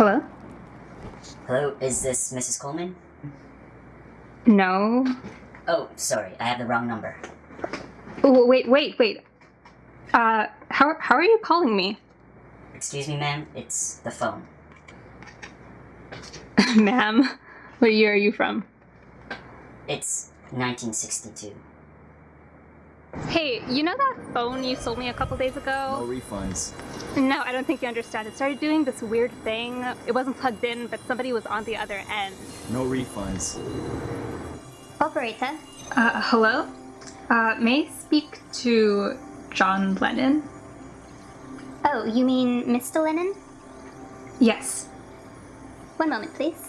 Hello? Hello, is this Mrs. Coleman? No. Oh, sorry, I have the wrong number. Oh, wait, wait, wait. Uh, how, how are you calling me? Excuse me, ma'am, it's the phone. Ma'am, what year are you from? It's 1962. Hey, you know that phone you sold me a couple days ago? No refunds. No, I don't think you understand. It started doing this weird thing. It wasn't plugged in, but somebody was on the other end. No refunds. Operator, Uh, hello? Uh, may I speak to John Lennon? oh, you mean Mr. Lennon? Yes. One moment, please.